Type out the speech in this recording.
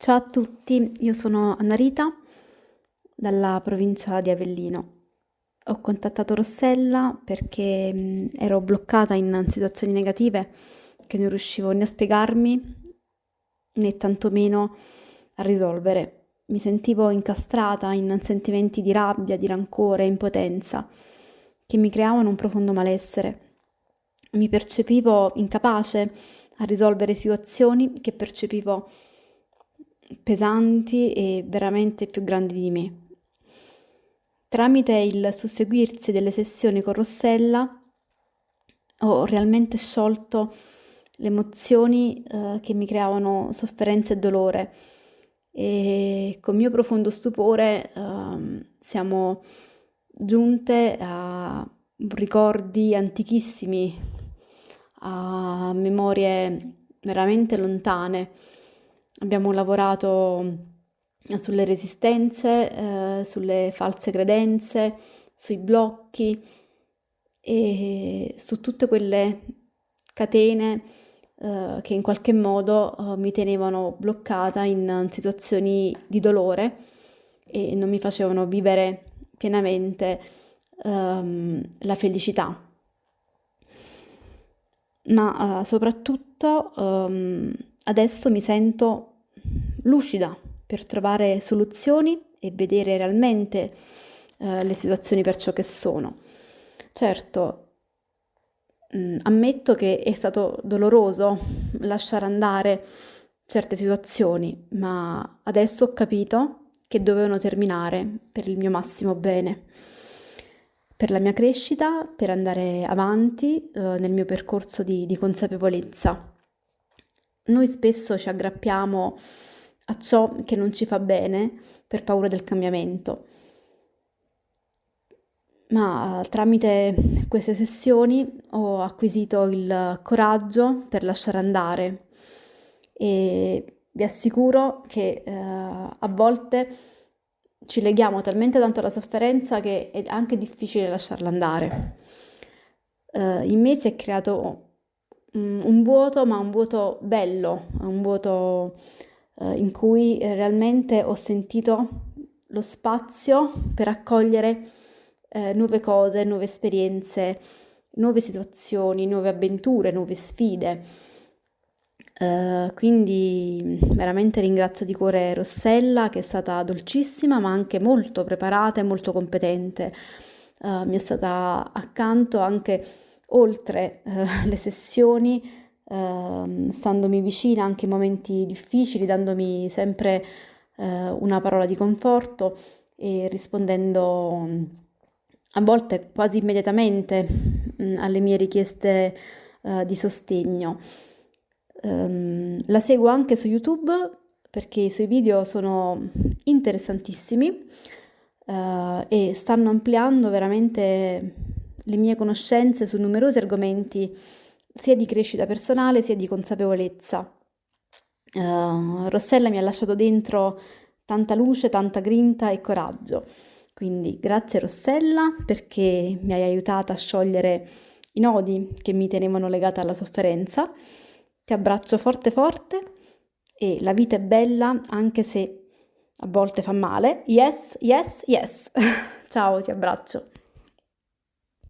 Ciao a tutti, io sono Anna dalla provincia di Avellino. Ho contattato Rossella perché ero bloccata in situazioni negative che non riuscivo né a spiegarmi né tantomeno a risolvere. Mi sentivo incastrata in sentimenti di rabbia, di rancore, impotenza che mi creavano un profondo malessere. Mi percepivo incapace a risolvere situazioni che percepivo pesanti e veramente più grandi di me. Tramite il susseguirsi delle sessioni con Rossella ho realmente sciolto le emozioni eh, che mi creavano sofferenza e dolore e con mio profondo stupore eh, siamo giunte a ricordi antichissimi, a memorie veramente lontane Abbiamo lavorato sulle resistenze, eh, sulle false credenze, sui blocchi e su tutte quelle catene eh, che in qualche modo eh, mi tenevano bloccata in situazioni di dolore e non mi facevano vivere pienamente ehm, la felicità. Ma eh, soprattutto ehm, adesso mi sento lucida per trovare soluzioni e vedere realmente eh, le situazioni per ciò che sono. Certo, mm, ammetto che è stato doloroso lasciare andare certe situazioni, ma adesso ho capito che dovevano terminare per il mio massimo bene, per la mia crescita, per andare avanti eh, nel mio percorso di, di consapevolezza. Noi spesso ci aggrappiamo a ciò che non ci fa bene per paura del cambiamento. Ma tramite queste sessioni ho acquisito il coraggio per lasciare andare e vi assicuro che eh, a volte ci leghiamo talmente tanto alla sofferenza che è anche difficile lasciarla andare. Eh, in me si è creato un, un vuoto, ma un vuoto bello, un vuoto eh, in cui realmente ho sentito lo spazio per accogliere eh, nuove cose, nuove esperienze, nuove situazioni, nuove avventure, nuove sfide. Uh, quindi veramente ringrazio di cuore Rossella che è stata dolcissima ma anche molto preparata e molto competente. Uh, mi è stata accanto anche oltre uh, le sessioni eh, standomi vicina anche in momenti difficili, dandomi sempre eh, una parola di conforto e rispondendo a volte quasi immediatamente mh, mm, alle mie richieste eh, di sostegno. Um, la seguo anche su YouTube perché i suoi video sono interessantissimi uh, e stanno ampliando veramente le mie conoscenze su numerosi argomenti sia di crescita personale sia di consapevolezza. Uh, Rossella mi ha lasciato dentro tanta luce, tanta grinta e coraggio. Quindi grazie Rossella perché mi hai aiutata a sciogliere i nodi che mi tenevano legata alla sofferenza. Ti abbraccio forte forte e la vita è bella anche se a volte fa male. Yes, yes, yes. Ciao, ti abbraccio.